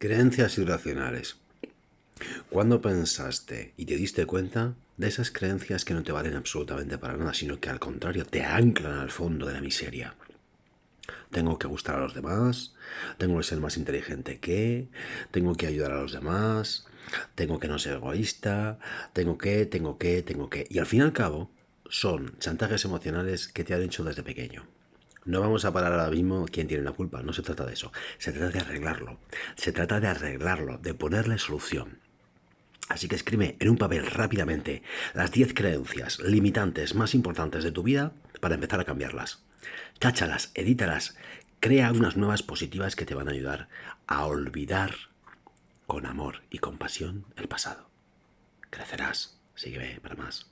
Creencias irracionales. ¿Cuándo pensaste y te diste cuenta de esas creencias que no te valen absolutamente para nada, sino que al contrario te anclan al fondo de la miseria? Tengo que gustar a los demás, tengo que ser más inteligente que, tengo que ayudar a los demás, tengo que no ser egoísta, tengo que, tengo que, tengo que. Y al fin y al cabo, son chantajes emocionales que te han hecho desde pequeño. No vamos a parar ahora mismo quién tiene la culpa, no se trata de eso. Se trata de arreglarlo. Se trata de arreglarlo, de ponerle solución. Así que escribe en un papel rápidamente las 10 creencias limitantes más importantes de tu vida para empezar a cambiarlas. Cháchalas, edítalas, crea unas nuevas positivas que te van a ayudar a olvidar con amor y compasión el pasado. Crecerás. Sígueme para más.